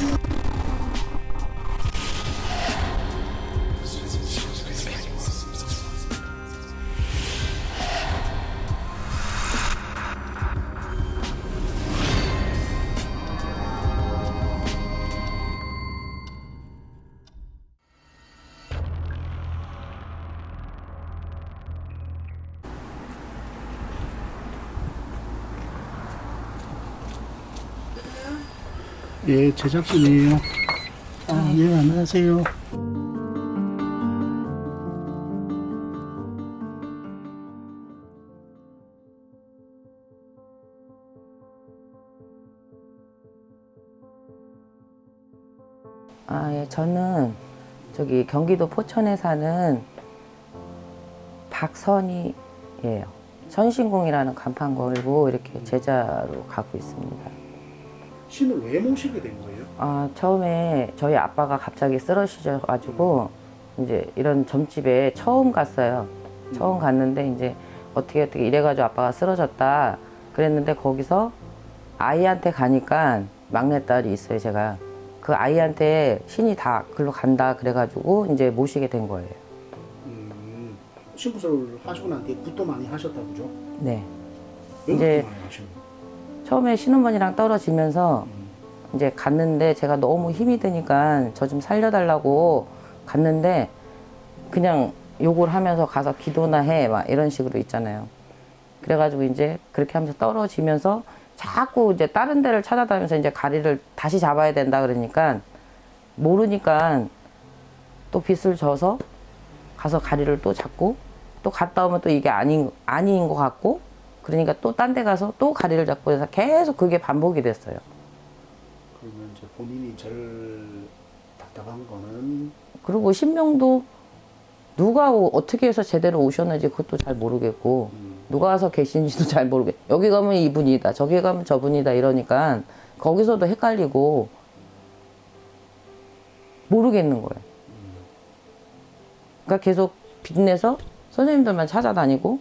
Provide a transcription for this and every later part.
you 예, 제작진이에요. 아, 예, 안녕하세요. 아, 예, 저는 저기 경기도 포천에 사는 박선희예요. 선신공이라는 간판 걸고 이렇게 제자로 가고 있습니다. 신을 왜 모시게 된 거예요? 아, 처음에 저희 아빠가 갑자기 쓰러지셔가지고 이제 이런 점집에 처음 갔어요. 처음 갔는데 이제 어떻게 어떻게 이래가지고 아빠가 쓰러졌다 그랬는데 거기서 아이한테 가니까 막내딸이 있어요, 제가. 그 아이한테 신이 다 글로 간다 그래가지고 이제 모시게 된 거예요. 음, 신부설 하시고 난 뒤부터 많이 하셨다 그죠? 네. 왜 이제- 처음에 신혼부이랑 떨어지면서 이제 갔는데 제가 너무 힘이 드니까 저 좀 살려달라고 갔는데 그냥 욕을 하면서 가서 기도나 해 막 이런 식으로 있잖아요. 그래가지고 이제 그렇게 하면서 떨어지면서 자꾸 이제 다른 데를 찾아다니면서 이제 가리를 다시 잡아야 된다 그러니까 모르니까 또 빗을 져서 가서 가리를 또 잡고 또 갔다 오면 또 이게 아닌 아닌 것 같고 그러니까 또 딴 데 가서 또 가리를 잡고 해서 계속 그게 반복이 됐어요. 그러면 이제 본인이 제일 답답한 거는 그리고 신명도 누가 오- 어떻게 해서 제대로 오셨는지 그것도 잘 모르겠고 음, 누가 와서 계신지도 잘 모르겠. 여기 가면 이분이다, 저기 가면 저분이다 이러니까 거기서도 헷갈리고 모르겠는 거예요. 그러니까 계속 빚내서 선생님들만 찾아다니고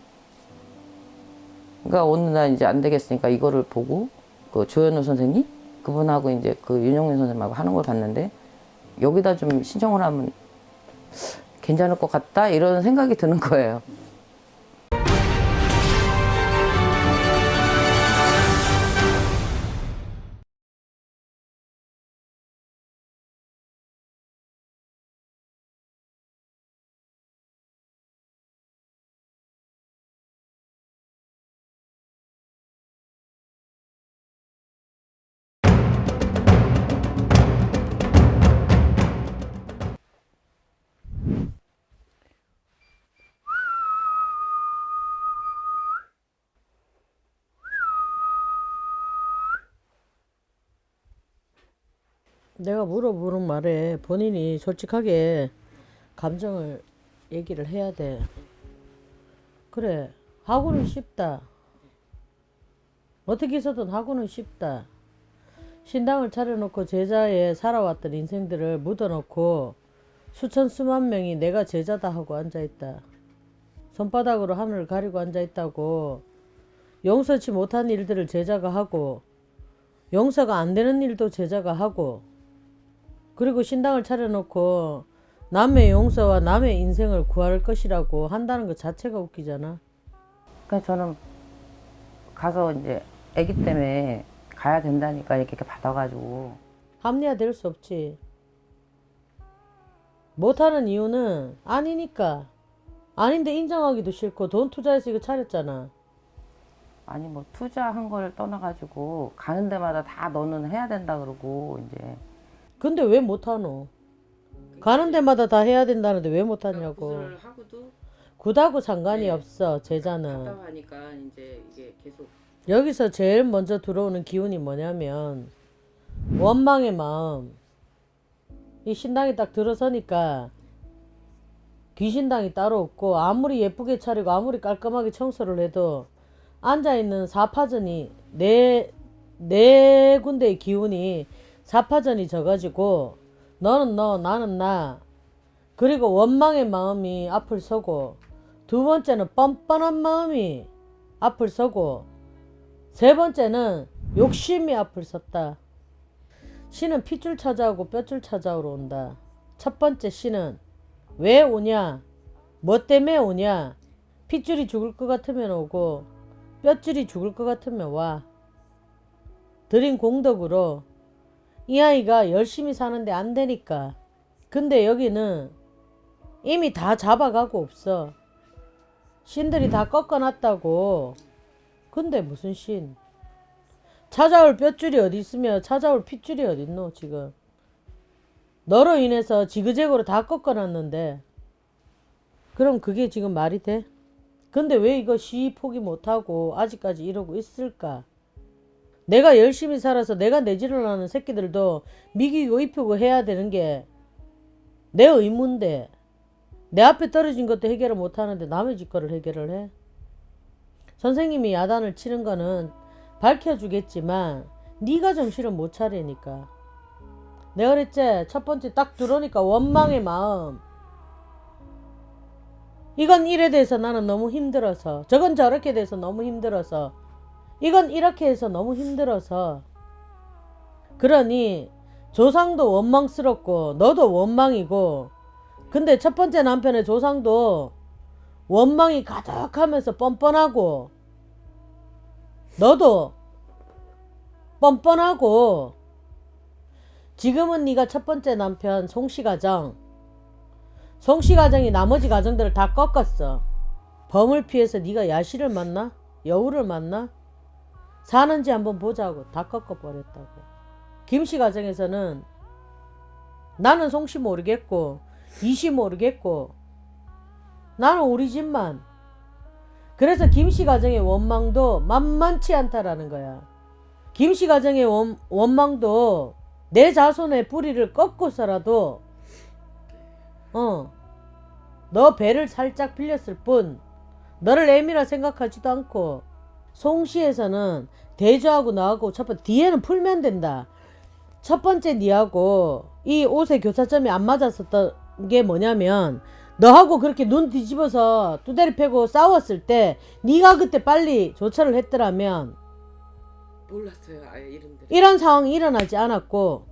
그러니까 어느 날 이제 안 되겠으니까 이거를 보고 그 조현우 선생님 그분하고 이제 그 윤영민 선생님하고 하는 걸 봤는데 여기다 좀 신청을 하면 괜찮을 것 같다 이런 생각이 드는 거예요. 내가 물어보는 말에 본인이 솔직하게 감정을 얘기를 해야 돼. 그래, 하고는 쉽다. 어떻게 해서든 하고는 쉽다. 신당을 차려놓고 제자에 살아왔던 인생들을 묻어놓고 수천 수만 명이 내가 제자다 하고 앉아있다. 손바닥으로 하늘을 가리고 앉아있다고 용서치 못한 일들을 제자가 하고 용서가 안 되는 일도 제자가 하고 그리고 신당을 차려놓고 남의 용서와 남의 인생을 구할 것이라고 한다는 것 자체가 웃기잖아. 그러니까 저는 가서 이제 아기 때문에 가야 된다니까 이렇게 받아가지고 합리화될 수 없지. 못하는 이유는 아니니까. 아닌데 인정하기도 싫고 돈 투자해서 이거 차렸잖아. 아니 뭐 투자한 걸 떠나가지고 가는 데마다 다 너는 해야 된다 그러고 이제 근데 왜 못하노? 가는 데마다 다 해야 된다는데 왜 못하냐고. 굿하고 상관이 네. 없어 제자는. 하니까 이제 이게 계속 여기서 제일 먼저 들어오는 기운이 뭐냐면 원망의 마음. 이 신당이 딱 들어서니까 귀신당이 따로 없고 아무리 예쁘게 차리고 아무리 깔끔하게 청소를 해도 앉아있는 사파전이 네, 네 군데의 기운이 사파전이 져가지고 너는 너 나는 나 그리고 원망의 마음이 앞을 서고 두 번째는 뻔뻔한 마음이 앞을 서고 세 번째는 욕심이 앞을 섰다. 신은 핏줄 찾아오고 뼈줄 찾아오러 온다. 첫 번째 신은 왜 오냐? 뭐 때문에 오냐? 핏줄이 죽을 것 같으면 오고 뼈줄이 죽을 것 같으면 와. 드린 공덕으로 이 아이가 열심히 사는데 안 되니까. 근데 여기는 이미 다 잡아가고 없어. 신들이 다 꺾어놨다고. 근데 무슨 신? 찾아올 뼈줄이 어디 있으며 찾아올 핏줄이 어디 있노 지금. 너로 인해서 지그재그로 다 꺾어놨는데 그럼 그게 지금 말이 돼? 근데 왜 이거 시위 포기 못하고 아직까지 이러고 있을까? 내가 열심히 살아서 내가 내지를 하는 새끼들도 미기고 입히고 해야 되는 게 내 의무인데 내 앞에 떨어진 것도 해결을 못하는데 남의 집 거를 해결을 해? 선생님이 야단을 치는 거는 밝혀주겠지만 네가 정신을 못 차리니까. 내가 그랬지? 첫 번째 딱 들어오니까 원망의 마음. 이건 일에 대해서 나는 너무 힘들어서 저건 저렇게 돼서 너무 힘들어서 이건 이렇게 해서 너무 힘들어서. 그러니 조상도 원망스럽고 너도 원망이고. 근데 첫 번째 남편의 조상도 원망이 가득하면서 뻔뻔하고. 너도 뻔뻔하고. 지금은 네가 첫 번째 남편 송씨 가정. 송씨 가정이 나머지 가정들을 다 꺾었어. 범을 피해서 네가 야시를 만나? 여우를 만나? 사는지 한번 보자고 다 꺾어버렸다고. 김씨 가정에서는 나는 송씨 모르겠고 이씨 모르겠고 나는 우리 집만. 그래서 김씨 가정의 원망도 만만치 않다라는 거야. 김씨 가정의 원, 원망도 내 자손의 뿌리를 꺾고서라도 어, 너 배를 살짝 빌렸을 뿐 너를 애미라 생각하지도 않고 송시에서는 대조하고 나하고 첫 번째 뒤에는 풀면 된다. 첫 번째 니하고 이 옷의 교차점이 안 맞았었던 게 뭐냐면 너하고 그렇게 눈 뒤집어서 두대리 패고 싸웠을 때 네가 그때 빨리 조처를 했더라면 몰랐어요 아예 이름들. 이런 상황이 일어나지 않았고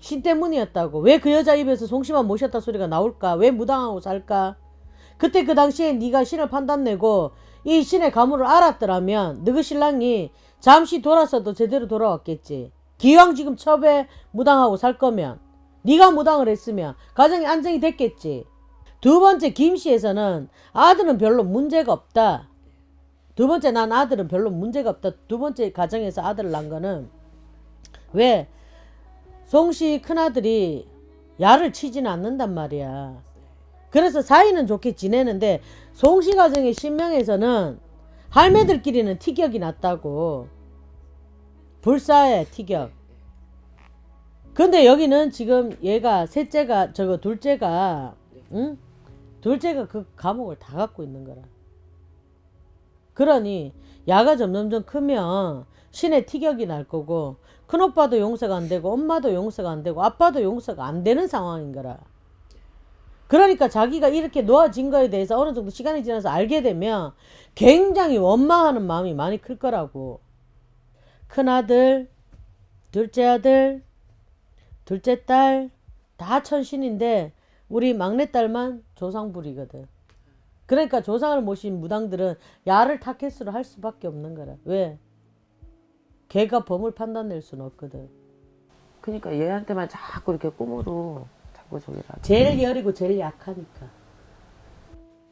신 때문이었다고 왜 그 여자 입에서 송씨만 모셨다 소리가 나올까 왜 무당하고 살까 그때 그 당시에 네가 신을 판단내고 이 신의 가물을 알았더라면 너그 신랑이 잠시 돌아서도 제대로 돌아왔겠지 기왕 지금 첩에 무당하고 살 거면 네가 무당을 했으면 가정이 안정이 됐겠지 두 번째 김씨에서는 아들은 별로 문제가 없다 두 번째 난 아들은 별로 문제가 없다. 두 번째 가정에서 아들을 낳은 거는 왜 송씨 큰아들이 야를 치지는 않는단 말이야. 그래서 사이는 좋게 지내는데 송씨 가정의 신명에서는 할매들끼리는 티격이 났다고. 불사해 티격. 근데 여기는 지금 얘가 셋째가 저거 둘째가 응? 둘째가 그 감옥을 다 갖고 있는 거라. 그러니 야가 점점점 크면 신의 티격이 날 거고 큰오빠도 용서가 안 되고 엄마도 용서가 안 되고 아빠도 용서가 안 되는 상황인 거라. 그러니까 자기가 이렇게 놓아진 거에 대해서 어느 정도 시간이 지나서 알게 되면 굉장히 원망하는 마음이 많이 클 거라고. 큰아들, 둘째 아들, 둘째 딸 다 천신인데 우리 막내딸만 조상불이거든. 그러니까 조상을 모신 무당들은 야를 타켓으로 할 수밖에 없는 거라. 왜? 걔가 범을 판단낼 수는 없거든. 그러니까 얘한테만 자꾸 이렇게 꿈으로 자꾸 저기라. 제일 여리고 제일 약하니까.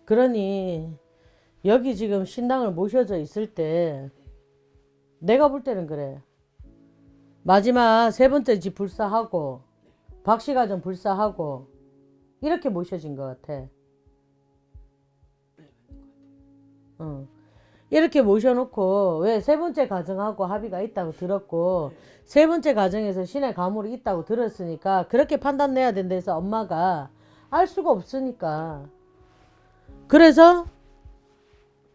그러니 여기 지금 신당을 모셔져 있을 때 내가 볼 때는 그래. 마지막 세 번째 집 불사하고 박씨 가정 불사하고 이렇게 모셔진 것 같아. 어. 이렇게 모셔놓고 왜 세 번째 가정하고 합의가 있다고 들었고 세 번째 가정에서 신의 가물이 있다고 들었으니까 그렇게 판단 내야 된다 해서 엄마가 알 수가 없으니까. 그래서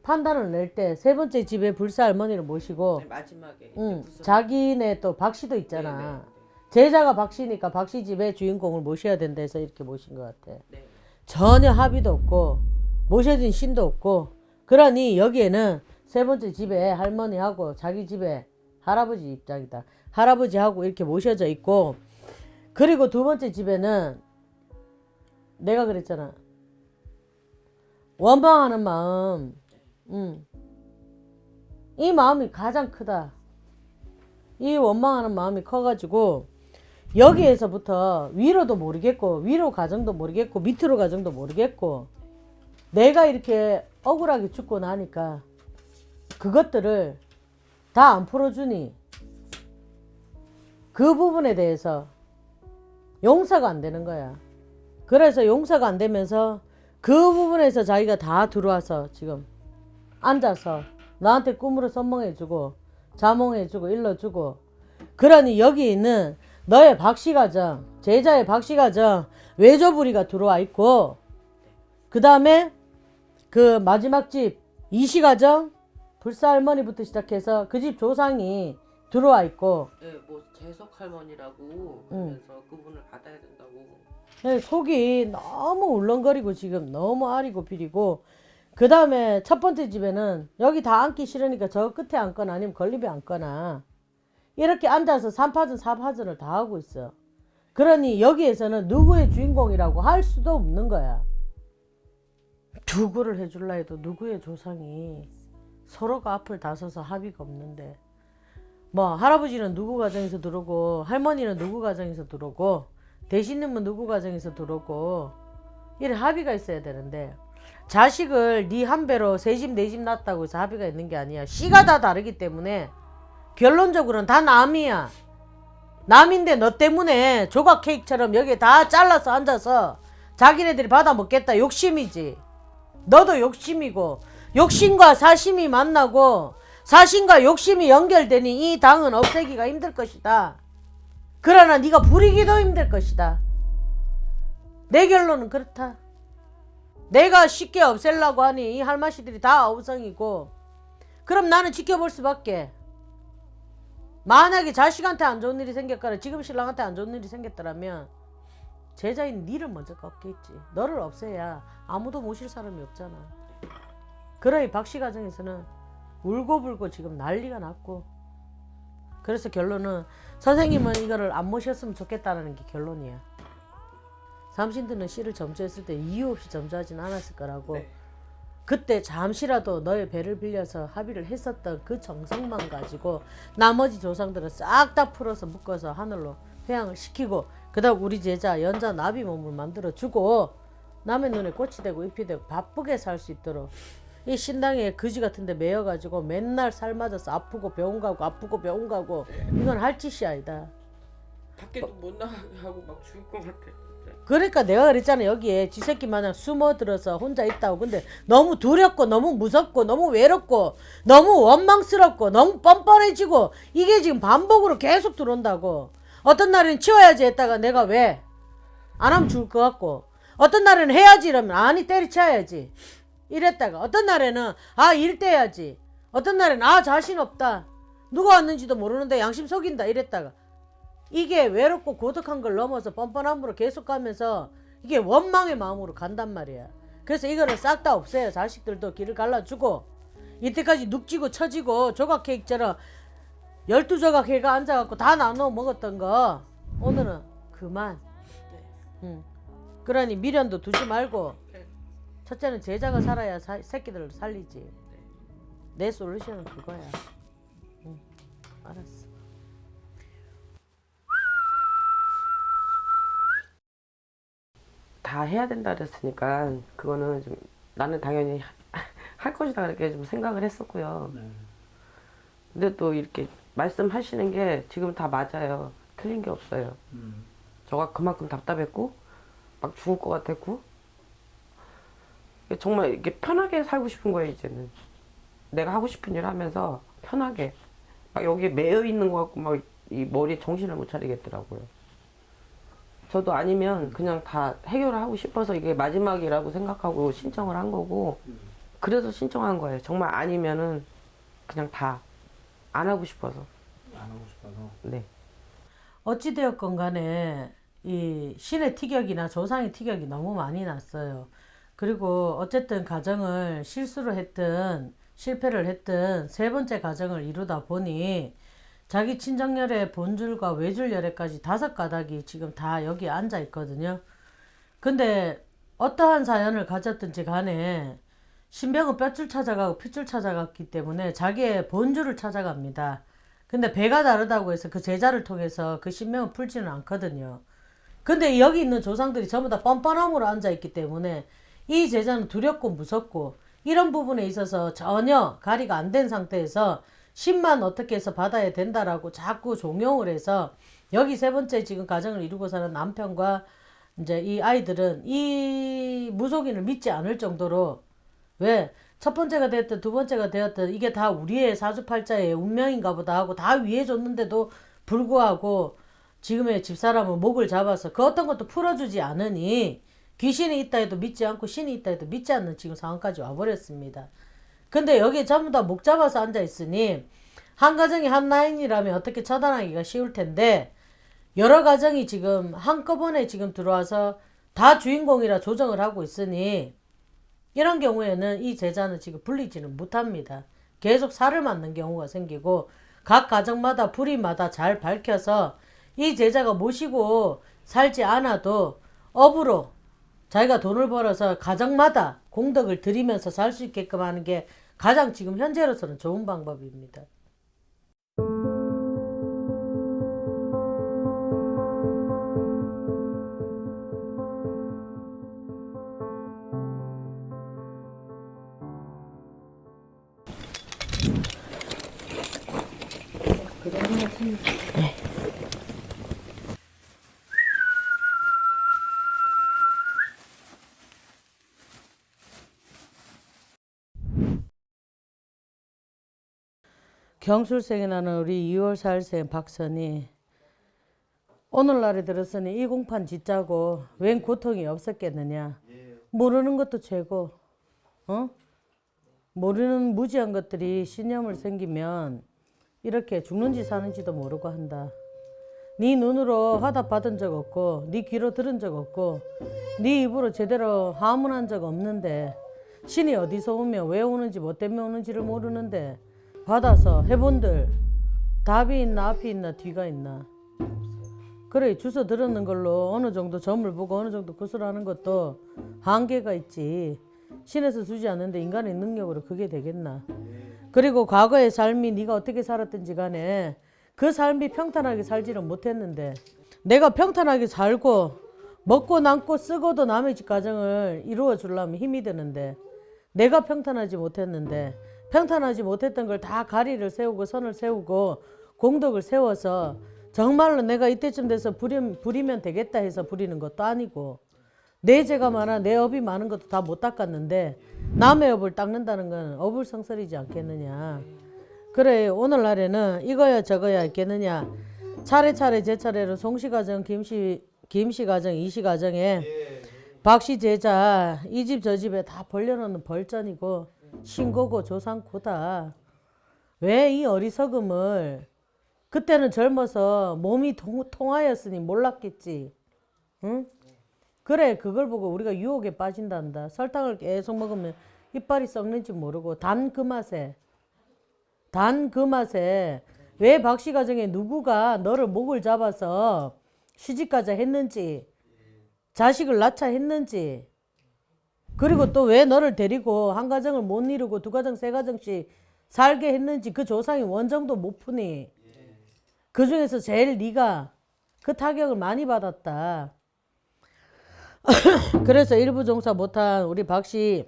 판단을 낼 때 세 번째 집에 불사 할머니를 모시고 마지막에 응, 자기네 또 박씨도 있잖아. 제자가 박씨니까 박씨 집에 주인공을 모셔야 된다 해서 이렇게 모신 것 같아. 전혀 합의도 없고 모셔진 신도 없고 그러니 여기에는 세 번째 집에 할머니하고 자기 집에 할아버지 입장이다. 할아버지하고 이렇게 모셔져 있고 그리고 두 번째 집에는 내가 그랬잖아. 원망하는 마음. 음. 이 마음이 가장 크다. 이 원망하는 마음이 커가지고 여기에서부터 위로도 모르겠고 위로 가정도 모르겠고 밑으로 가정도 모르겠고 내가 이렇게 억울하게 죽고 나니까 그것들을 다 안 풀어주니 그 부분에 대해서 용서가 안 되는 거야. 그래서 용서가 안 되면서 그 부분에서 자기가 다 들어와서 지금 앉아서 나한테 꿈으로 선몽해주고 자몽해주고 일러주고 그러니 여기 있는 너의 박씨가정 제자의 박씨가정 외조부리가 들어와 있고 그 다음에 그 마지막 집 이시가정? 불사 할머니부터 시작해서 그 집 조상이 들어와 있고. 네, 뭐 재석 할머니라고 응. 하면서 그분을 받아야 된다고. 네, 속이 너무 울렁거리고 지금 너무 아리고 비리고. 그 다음에 첫 번째 집에는 여기 다 앉기 싫으니까 저 끝에 앉거나 아니면 건립에 앉거나 이렇게 앉아서 3파전 4파전을 다 하고 있어. 그러니 여기에서는 누구의 주인공이라고 할 수도 없는 거야 누구를 해줄라 해도 누구의 조상이 서로가 앞을 다서서 합의가 없는데 뭐 할아버지는 누구 가정에서 들어오고 할머니는 누구 가정에서 들어오고 대신님은 누구 가정에서 들어오고 이래 합의가 있어야 되는데 자식을 네 한 배로 세 집 네 집 낳았다고 해서 합의가 있는 게 아니야. 씨가 다 다르기 때문에 결론적으로는 다 남이야. 남인데 너 때문에 조각 케이크처럼 여기에 다 잘라서 앉아서 자기네들이 받아 먹겠다. 욕심이지 너도 욕심이고 욕심과 사심이 만나고 사심과 욕심이 연결되니 이 당은 없애기가 힘들 것이다 그러나 네가 부리기도 힘들 것이다. 내 결론은 그렇다. 내가 쉽게 없애려고 하니 이 할마씨들이 다 아우성이고 그럼 나는 지켜볼 수밖에. 만약에 자식한테 안 좋은 일이 생겼거나 지금 신랑한테 안 좋은 일이 생겼더라면 제자인 니를 먼저 꺾겠지. 너를 없애야 아무도 모실 사람이 없잖아. 그러니 박씨 가정에서는 울고불고 지금 난리가 났고 그래서 결론은 선생님은 이거를 안 모셨으면 좋겠다는 게 결론이야. 삼신들은 씨를 점주했을 때 이유 없이 점주하진 않았을 거라고. 네. 그때 잠시라도 너의 배를 빌려서 합의를 했었던 그 정성만 가지고 나머지 조상들은 싹 다 풀어서 묶어서 하늘로 회양을 시키고 그 다음 우리 제자 연자 나비 몸을 만들어 주고 남의 눈에 꽃이 되고 잎이 되고 바쁘게 살 수 있도록 이 신당에 거지 같은데 매여 가지고 맨날 살 맞아서 아프고 병원 가고 아프고 병원 가고 이건 할 짓이 아니다. 밖에도 못 나가고 막 죽을 것 같아. 그러니까 내가 그랬잖아 여기에 쥐새끼 마냥 숨어들어서 혼자 있다고 근데 너무 두렵고 너무 무섭고 너무 외롭고 너무 원망스럽고 너무 뻔뻔해지고 이게 지금 반복으로 계속 들어온다고 어떤 날에는 치워야지 했다가 내가 왜? 안 하면 죽을 것 같고. 어떤 날에는 해야지 이러면 아니 때리쳐야지. 이랬다가 어떤 날에는 아 일대야지. 어떤 날에는 아 자신 없다. 누가 왔는지도 모르는데 양심 속인다 이랬다가. 이게 외롭고 고독한 걸 넘어서 뻔뻔함으로 계속 가면서 이게 원망의 마음으로 간단 말이야. 그래서 이거를 싹 다 없애요. 자식들도 길을 갈라주고 이때까지 눅지고 처지고 조각 케이크처럼 열두 조각 해가 앉아갖고 다 나눠 먹었던 거 오늘은 그만. 응. 그러니 미련도 두지 말고 첫째는 제자가 살아야 사- 새끼들을 살리지. 내 솔루션은 그거야. 응. 알았어. 다 해야 된다 그랬으니까 그거는 좀 나는 당연히 할 것이다 그렇게 좀 생각을 했었고요. 네. 근데 또 이렇게 말씀하시는 게 지금 다 맞아요. 틀린 게 없어요. 음. 저가 그만큼 답답했고 막 죽을 것 같았고. 정말 이렇게 편하게 살고 싶은 거예요 이제는. 내가 하고 싶은 일 하면서 편하게. 막 여기에 매여 있는 것 같고 막 이 머리에 정신을 못 차리겠더라고요. 저도 아니면 그냥 다 해결을 하고 싶어서 이게 마지막이라고 생각하고 신청을 한 거고 그래서 신청한 거예요. 정말 아니면은 그냥 다 안 하고 싶어서 안 하고 싶어서. 네 어찌되었건 간에 이 신의 티격이나 조상의 티격이 너무 많이 났어요. 그리고 어쨌든 가정을 실수를 했든 실패를 했든 세 번째 가정을 이루다 보니 자기 친정열의 본줄과 외줄열애까지 다섯 가닥이 지금 다 여기 앉아 있거든요. 근데 어떠한 사연을 가졌든지 간에 신병은 뼈줄 찾아가고 핏줄 찾아갔기 때문에 자기의 본줄을 찾아갑니다. 근데 배가 다르다고 해서 그 제자를 통해서 그 신명을 풀지는 않거든요. 근데 여기 있는 조상들이 전부 다 뻔뻔함으로 앉아있기 때문에 이 제자는 두렵고 무섭고 이런 부분에 있어서 전혀 가리가 안 된 상태에서 신만 어떻게 해서 받아야 된다라고 자꾸 종용을 해서 여기 세 번째 지금 가정을 이루고 사는 남편과 이제 이 아이들은 이 무속인을 믿지 않을 정도로 왜? 첫 번째가 되었든 두 번째가 되었든 이게 다 우리의 사주팔자의 운명인가 보다 하고 다 위해 줬는데도 불구하고 지금의 집사람은 목을 잡아서 그 어떤 것도 풀어주지 않으니 귀신이 있다 해도 믿지 않고 신이 있다 해도 믿지 않는 지금 상황까지 와버렸습니다. 근데 여기 전부 다 목 잡아서 앉아 있으니 한 가정이 한 라인이라면 어떻게 처단하기가 쉬울 텐데 여러 가정이 지금 한꺼번에 지금 들어와서 다 주인공이라 조정을 하고 있으니 이런 경우에는 이 제자는 지금 불리지는 못합니다. 계속 살을 맞는 경우가 생기고 각 가정마다 불이마다 잘 밝혀서 이 제자가 모시고 살지 않아도 업으로 자기가 돈을 벌어서 가정마다 공덕을 들이면서 살 수 있게끔 하는 게 가장 지금 현재로서는 좋은 방법입니다. 경술생에 나는 우리 2월 4일생 박선이 오늘날에 들었으니 이 공판 짓자고 웬 고통이 없었겠느냐 모르는 것도 죄고 어? 모르는 무지한 것들이 신념을 생기면 이렇게 죽는지 사는지도 모르고 한다. 네 눈으로 화답 받은 적 없고 네 귀로 들은 적 없고 네 입으로 제대로 하문한 적 없는데 신이 어디서 오며 왜 오는지 뭐 때문에 오는지를 모르는데 받아서 해본들 답이 있나 앞이 있나 뒤가 있나. 그래 주소 들었는 걸로 어느 정도 점을 보고 어느 정도 구슬하는 것도 한계가 있지 신에서 주지 않는데 인간의 능력으로 그게 되겠나? 그리고 과거의 삶이 네가 어떻게 살았든지 간에 그 삶이 평탄하게 살지는 못했는데 내가 평탄하게 살고 먹고 남고 쓰고도 남의 집 가정을 이루어 주려면 힘이 드는데 내가 평탄하지 못했는데 평탄하지 못했던 걸 다 가리를 세우고 선을 세우고 공덕을 세워서 정말로 내가 이때쯤 돼서 부리, 부리면 되겠다 해서 부리는 것도 아니고 내 죄가 많아 내 업이 많은 것도 다 못 닦았는데 남의 업을 닦는다는 건 어불성설이지 않겠느냐 그래 오늘날에는 이거야 저거야 있겠느냐 차례차례 제 차례로 송씨 가정 김씨 김씨 가정 이씨 가정에 박씨 제자 이 집 저 집에 다 벌려놓는 벌전이고 신고고 조상고다. 왜 이 어리석음을 그때는 젊어서 몸이 통, 통하였으니 몰랐겠지. 응? 그래 그걸 보고 우리가 유혹에 빠진단다. 설탕을 계속 먹으면 이빨이 썩는지 모르고 단 그 맛에 단 그 맛에 왜 박씨 가정에 누구가 너를 목을 잡아서 시집가자 했는지 자식을 낳자 했는지 그리고 또 왜 너를 데리고 한 가정을 못 이루고 두 가정 세 가정씩 살게 했는지 그 조상이 원정도 못 푸니 그 중에서 제일 네가 그 타격을 많이 받았다. 그래서 일부 종사 못한 우리 박씨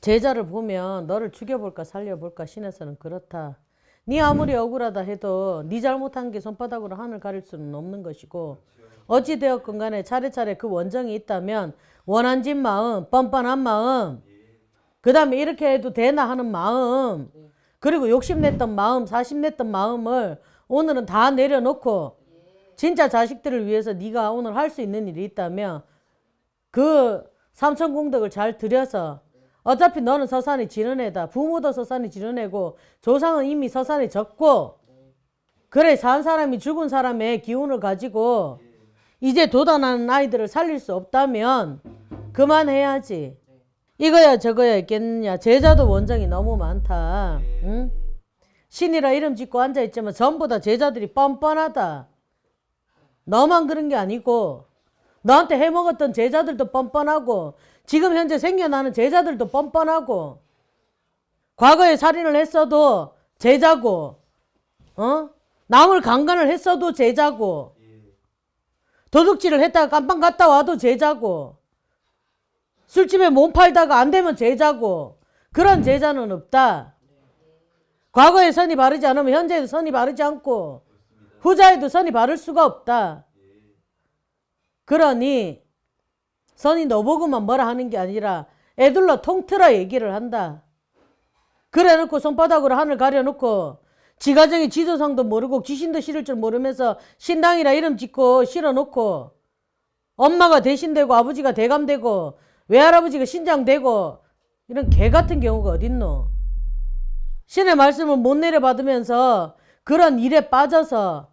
제자를 보면 너를 죽여볼까 살려볼까 신에서는 그렇다. 네 아무리 억울하다 해도 네 잘못한 게 손바닥으로 하늘 가릴 수는 없는 것이고 어찌 되었건 간에 차례차례 그 원정이 있다면 원한진 마음, 뻔뻔한 마음, 그 다음에 이렇게 해도 되나 하는 마음, 그리고 욕심냈던 마음, 사심냈던 마음을 오늘은 다 내려놓고 진짜 자식들을 위해서 네가 오늘 할 수 있는 일이 있다면 그 삼천공덕을 잘 들여서 어차피 너는 서산이 지른 애다. 부모도 서산이 지른 애고 조상은 이미 서산에 졌고 그래 산 사람이 죽은 사람의 기운을 가지고 이제 도단하는 아이들을 살릴 수 없다면 그만해야지. 이거야 저거야 있겠느냐. 제자도 원정이 너무 많다. 응? 신이라 이름 짓고 앉아있지만 전부 다 제자들이 뻔뻔하다. 너만 그런 게 아니고 너한테 해먹었던 제자들도 뻔뻔하고 지금 현재 생겨나는 제자들도 뻔뻔하고 과거에 살인을 했어도 제자고 어? 남을 강간을 했어도 제자고 도둑질을 했다가 깜빵 갔다 와도 제자고 술집에 몸 팔다가 안 되면 제자고 그런 제자는 없다. 과거에 선이 바르지 않으면 현재에도 선이 바르지 않고 후자에도 선이 바를 수가 없다. 그러니 선이 너보고만 뭐라 하는 게 아니라 애들로 통틀어 얘기를 한다. 그래 놓고 손바닥으로 하늘 가려 놓고 지가정의 지도상도 모르고 귀신도 실을 줄 모르면서 신당이라 이름 짓고 실어 놓고 엄마가 대신되고 아버지가 대감되고 외할아버지가 신장되고 이런 개 같은 경우가 어딨노? 신의 말씀을 못 내려받으면서 그런 일에 빠져서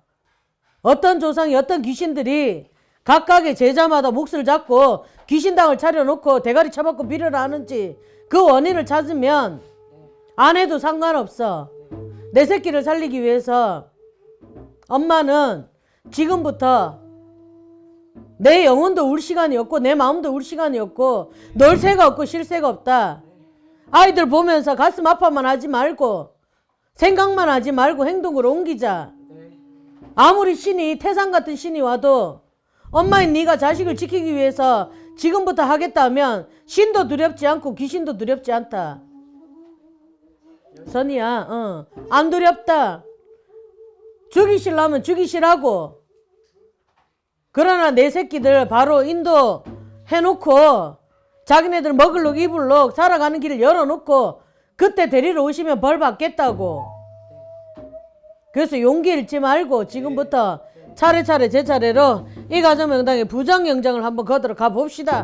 어떤 조상이 어떤 귀신들이 각각의 제자마다 몫을 잡고 귀신당을 차려놓고 대가리 쳐박고 비를 하는지 그 원인을 찾으면 안 해도 상관없어. 내 새끼를 살리기 위해서 엄마는 지금부터 내 영혼도 울 시간이 없고 내 마음도 울 시간이 없고 놀 새가 없고 쉴 새가 없다. 아이들 보면서 가슴 아파만 하지 말고 생각만 하지 말고 행동으로 옮기자. 아무리 신이 태산 같은 신이 와도 엄마인 네가 자식을 지키기 위해서 지금부터 하겠다 하면 신도 두렵지 않고 귀신도 두렵지 않다. 선이야, 어. 안 두렵다. 죽이실라면 죽이시라고. 그러나 내 새끼들 바로 인도 해놓고 자기네들 먹을록 입을록 살아가는 길을 열어놓고 그때 데리러 오시면 벌 받겠다고. 그래서 용기 잃지 말고 지금부터 차례차례 제 차례로 이 가정 명당에 부정 영장을 한번 거들어 가 봅시다.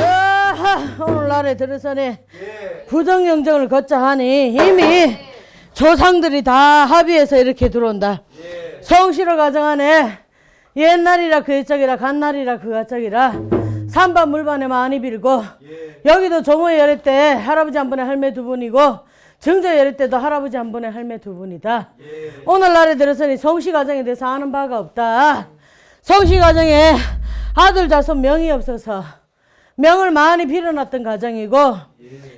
아하, 오늘날에 들어서네 부정 영정을 걷자 하니 이미 조상들이 다 합의해서 이렇게 들어온다. 성실을 가정하네. 옛날이라 그 옛적이라 간날이라 그 가짝이라 산반 물반에 많이 빌고 여기도 조모 열애 때 할아버지 한 분에 할매 두 분이고 정조 열애 때도 할아버지 한 분에 할매 두 분이다. 오늘날에 들어서니 성씨 가정에 대해서 아는 바가 없다. 성씨 가정에 아들 자손 명이 없어서 명을 많이 빌어놨던 가정이고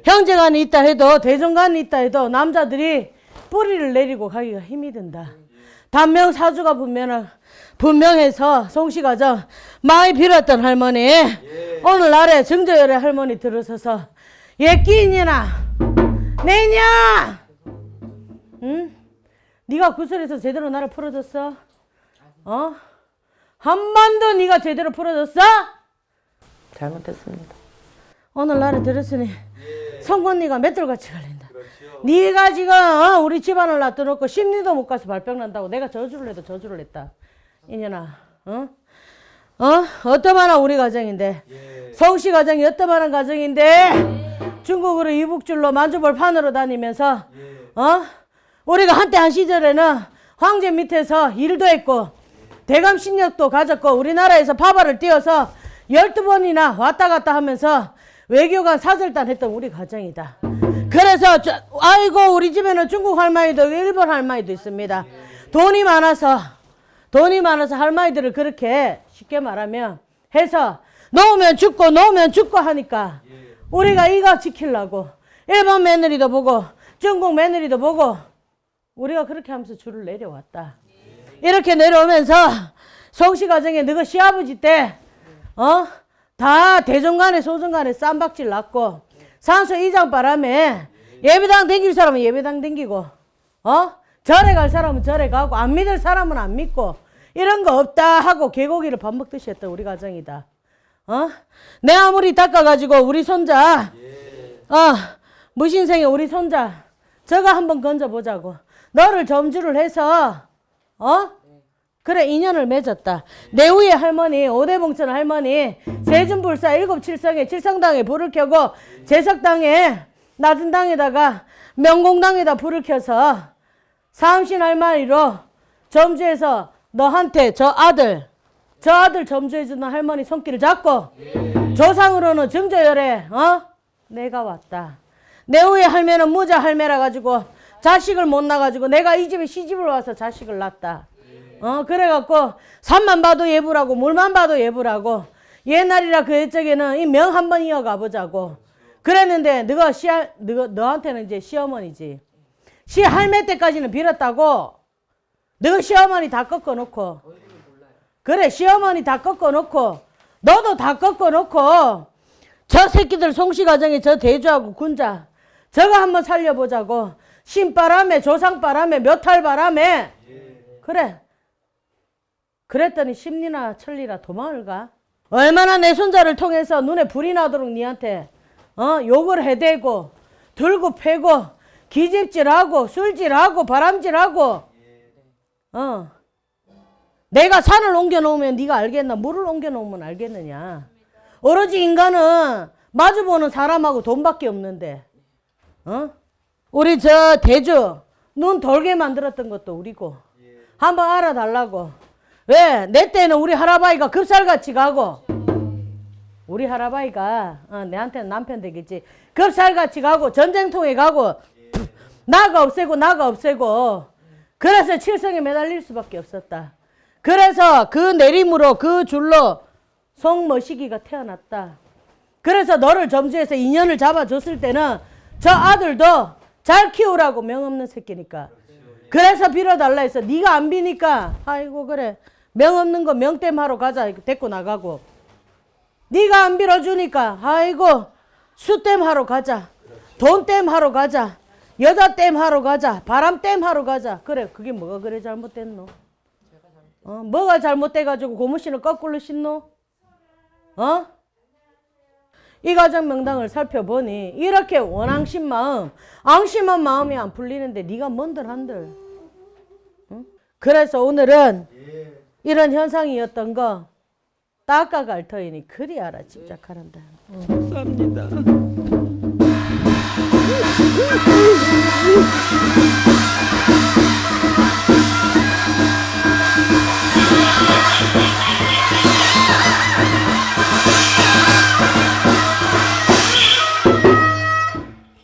형제간이 있다 해도 대종간이 있다 해도 남자들이 뿌리를 내리고 가기가 힘이 든다. 단명 사주가 분명 분명해서 송씨 가정 많이 빌었던 할머니 오늘날에 정저열의 할머니 들어서서 예끼이냐 내냐 응? 네가 구슬에서 제대로 나를 풀어줬어? 어? 한 번도 네가 제대로 풀어줬어? 잘못했습니다. 오늘날에 들었으니 성곤니가 맷돌같이 걸린다. 네가 지금 어? 우리 집안을 놔둬놓고 심리도 못 가서 발병 난다고 내가 저주를 해도 저주를 했다. 이년아, 어? 어? 어떠만한 우리 가정인데 성씨 가정이 어떠만한 가정인데 중국으로 이북줄로 만주볼 판으로 다니면서 어? 우리가 한때 한 시절에는 황제 밑에서 일도 했고 대감 신력도 가졌고 우리나라에서 파발을 띄워서 열두 번이나 왔다 갔다 하면서 외교관 사절단 했던 우리 가정이다. 그래서 저- 아이고 우리 집에는 중국 할머니도 일본 할머니도 있습니다. 돈이 많아서 돈이 많아서 할머니들을 그렇게 쉽게 말하면 해서 놓으면 죽고 놓으면 죽고 하니까 우리가 이거 지키려고 일본 며느리도 보고 중국 며느리도 보고 우리가 그렇게 하면서 줄을 내려왔다. 이렇게 내려오면서 성씨 가정에 너가 시아버지 때, 어? 다 대종간에 소종간에 쌈박질 났고, 산소 이장 바람에 예배당 댕길 사람은 예배당 댕기고, 어? 절에 갈 사람은 절에 가고, 안 믿을 사람은 안 믿고, 이런 거 없다 하고 개고기를 밥 먹듯이 했던 우리 가정이다. 어? 내 아무리 닦아가지고 우리 손자, 어, 무신생의 우리 손자, 저거 한번 건져보자고. 너를 점주를 해서, 어? 그래, 인연을 맺었다. 내 위에 할머니, 오대봉천 할머니, 세준불사 일곱 칠성에 칠성당에 불을 켜고, 제석당에, 낮은 당에다가 명공당에다 불을 켜서 삼신 할머니로 점주해서 너한테 저 아들 저 아들 점주해주는 할머니 손길을 잡고 조상으로는 증조열에 어? 내가 왔다. 내 후에 할매는 무자 할매라 가지고 자식을 못 낳아가지고 내가 이 집에 시집을 와서 자식을 낳았다. 어 그래갖고 산만 봐도 예부라고 물만 봐도 예부라고 옛날이라 그 옛적에는 이 명 한번 이어가 보자고 그랬는데 너가 시 너가 너한테는 이제 시어머니지. 시 할매 때까지는 빌었다고 너가 시어머니 다 꺾어놓고 그래 시어머니 다 꺾어놓고 너도 다 꺾어놓고 저 새끼들 송씨 가정에 저 대주하고 군자 저거 한번 살려보자고. 신바람에 조상바람에 묘탈바람에. 그래 그랬더니 심리나 천리나 도망을 가? 얼마나 내 손자를 통해서 눈에 불이 나도록 니한테 어 욕을 해대고 들고 패고 기집질하고 술질하고 바람질하고 어. 내가 산을 옮겨 놓으면 네가 알겠나? 물을 옮겨 놓으면 알겠느냐? 오로지 인간은 마주보는 사람하고 돈밖에 없는데 어? 우리 저 대주 눈 돌게 만들었던 것도 우리고 한번 알아달라고 왜 내 때는 우리 할아버지가 급살같이 가고 우리 할아버지가 어, 내한테는 남편 되겠지 급살같이 가고 전쟁통에 가고 나가 없애고 나가 없애고 그래서 칠성에 매달릴 수밖에 없었다. 그래서 그 내림으로 그 줄로 송머시기가 태어났다. 그래서 너를 점주해서 인연을 잡아줬을 때는 저 아들도 잘 키우라고 명없는 새끼니까. 그래서 빌어달라 해서 네가 안 비니까 아이고 그래 명 없는 거 명땜하러 가자. 데리고 나가고. 네가 안 빌어주니까 아이고 수땜 하러 가자. 돈땜 하러 가자. 여자 땜 하러 가자. 바람 땜 하러 가자. 그래 그게 뭐가 그래 잘못됐노? 어 뭐가 잘못돼가지고 고무신을 거꾸로 신노? 어? 이 가정 명당을 살펴보니 이렇게 원앙심 마음 앙심한 마음이 안 풀리는데 네가 뭔들 한들? 응? 그래서 오늘은 이런 현상이었던 거 닦아갈 터이니 그리 알아 집착하란다.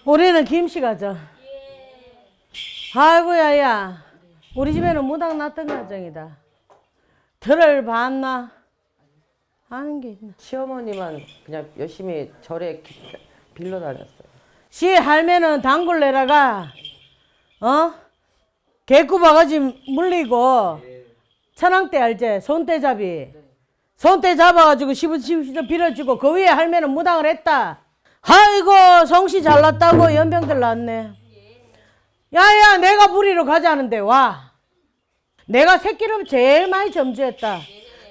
우리는 김씨 가죠 아이고야 야. 우리 집에는 무당 났던 가정이다 들을 봤나? 하는 게 있나? 시어머니만 그냥 열심히 절에 기- 빌러 다녔어요. 시 할매는 단골 내라가 어? 개구 바가지 물리고 천왕대 알제 손대잡이. 손대 잡아가지고 시부시부 빌어주고 그 위에 할매는 무당을 했다. 아이고 성씨 잘났다고 연병들 났네. 야야 내가 부리러 가자는데 와 내가 새끼를 제일 많이 점주했다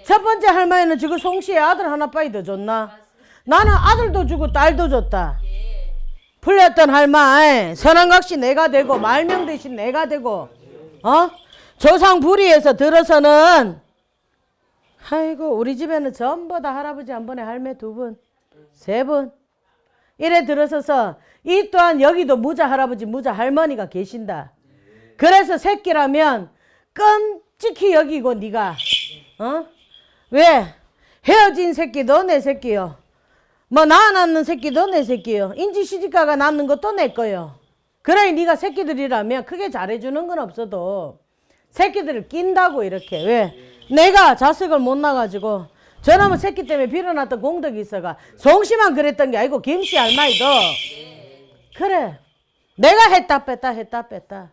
첫 번째 할머니는 지금 송씨의 아들 하나빠이 더 줬나 나는 아들도 주고 딸도 줬다 풀렸던 할머니 선왕각시 내가 되고 말명 대신 내가 되고 어 조상 불의에서 들어서는 아이고 우리 집에는 전부 다 할아버지 한 번에 할매 두 분, 세 분. 이래 들어서서 이 또한 여기도 무자 할아버지 무자 할머니가 계신다. 그래서 새끼라면 끔찍히 여기고 네가 어? 왜 헤어진 새끼도 내 새끼요. 뭐 낳아놨는 새끼도 내 새끼요. 인지 시집가가 낳는 것도 내 거요. 그래 네가 새끼들이라면 크게 잘해주는 건 없어도 새끼들을 낀다고 이렇게 왜 내가 자식을 못 낳아가지고 저놈의 새끼 때문에 빌어놨던 공덕이 있어가 송씨만 그랬던 게 아니고 김씨 할머니도 그래 내가 했다 뺐다 했다 뺐다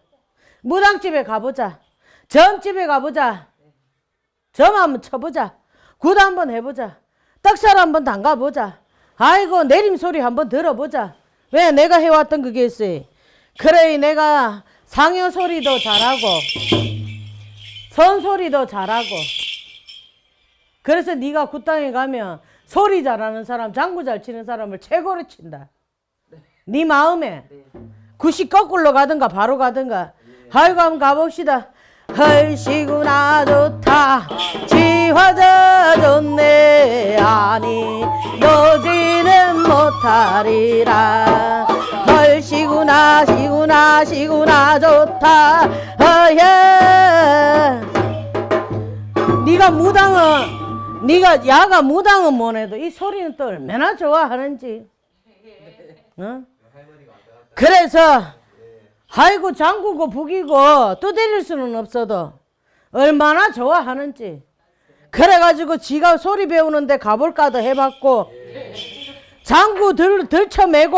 무당집에 가보자 점집에 가보자. 점 한번 쳐보자. 굿 한번 해보자. 떡살 한번 담가보자. 아이고 내림 소리 한번 들어보자. 왜 내가 해왔던 그게 있어? 그래 내가 상여 소리도 잘하고 선 소리도 잘하고. 그래서 네가 굿땅에 가면 소리 잘하는 사람 장구 잘 치는 사람을 최고로 친다. 네 마음에 굿이 거꾸로 가든가 바로 가든가. 아이고 한번 가봅시다 헐시구나 좋다. 지화자 좋네. 아니 너지는 못하리라. 헐 아이고 시구나 시구나 시구나 좋다. 어예. 네가 무당은 네가 야가 무당은 뭐래도 이 소리는 또 얼마나 좋아하는지. 어? 그래서 아이고 장구고 북이고 두드릴 수는 없어도 얼마나 좋아하는지. 그래가지고 지가 소리 배우는데 가볼까도 해봤고 장구 들, 들쳐매고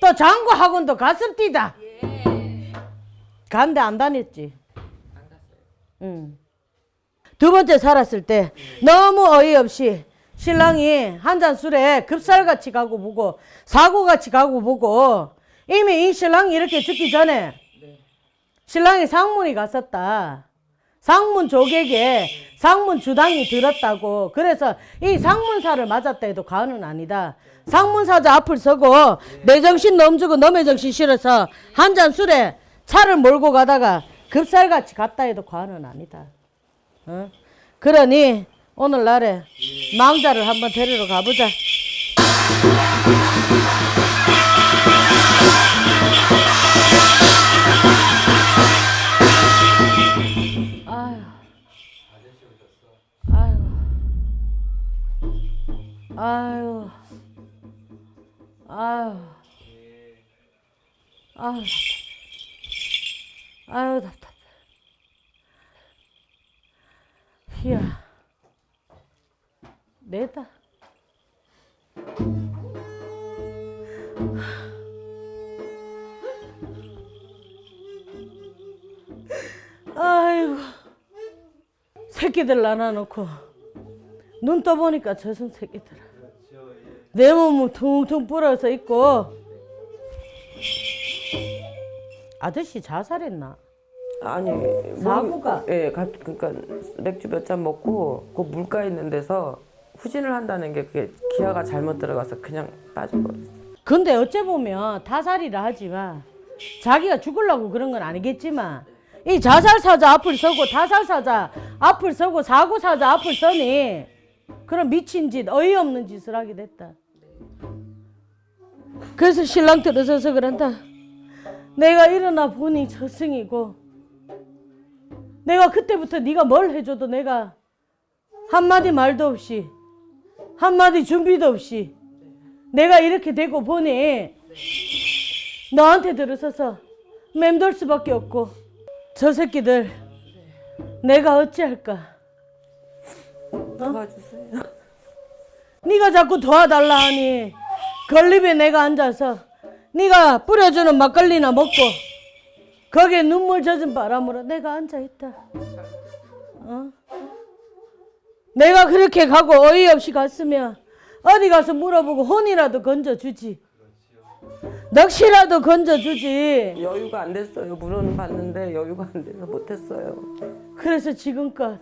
또 장구 학원도 갔습디다. 간데 안 다녔지. 응. 두 번째 살았을 때 너무 어이없이 신랑이 한 잔 술에 급살같이 가고 보고 사고같이 가고 보고 이미 이 신랑이 이렇게 죽기 전에 신랑이 상문이 갔었다. 상문 조객에 상문 주당이 들었다고 그래서 이 상문사를 맞았다 해도 과언은 아니다. 상문사자 앞을 서고 내 정신 넘주고 너의 정신 실어서 한 잔 술에 차를 몰고 가다가 급살같이 갔다 해도 과언은 아니다. 어? 그러니 오늘날에 망자를 한번 데리러 가보자. 아유, 아유, 아유, 답답해. 아유 답답해. 희야, 내다. 아이고, 새끼들 낳아놓고 눈 떠보니까 저승 새끼들. 내 몸은 퉁퉁 불어서 있고 아저씨 자살했나? 아니 사고가? 뭐, 예, 가, 그러니까 맥주 몇 잔 먹고 그 물가 있는 데서 후진을 한다는 게 그게 기아가 잘못 들어가서 그냥 빠져버렸어요. 근데 어째 보면 타살이라 하지만 자기가 죽으려고 그런 건 아니겠지만 이 자살사자 앞을 서고 타살사자 앞을 서고 사고사자 앞을 서니 그런 미친 짓 어이없는 짓을 하게 됐다. 그래서 신랑 들어서서 그런다. 내가 일어나 보니 저승이고 내가 그때부터 네가 뭘 해줘도 내가 한마디 말도 없이 한마디 준비도 없이 내가 이렇게 되고 보니 너한테 들어서서 맴돌 수밖에 없고 저 새끼들 내가 어찌할까 도와주세요. 네가 자꾸 도와달라 하니 걸립에 내가 앉아서 네가 뿌려주는 막걸리나 먹고 거기에 눈물 젖은 바람으로 내가 앉아있다 어? 내가 그렇게 가고 어이없이 갔으면 어디 가서 물어보고 혼이라도 건져주지 넋이라도 건져주지 여유가 안 됐어요. 물어는 봤는데 여유가 안 돼서 못했어요. 그래서 지금껏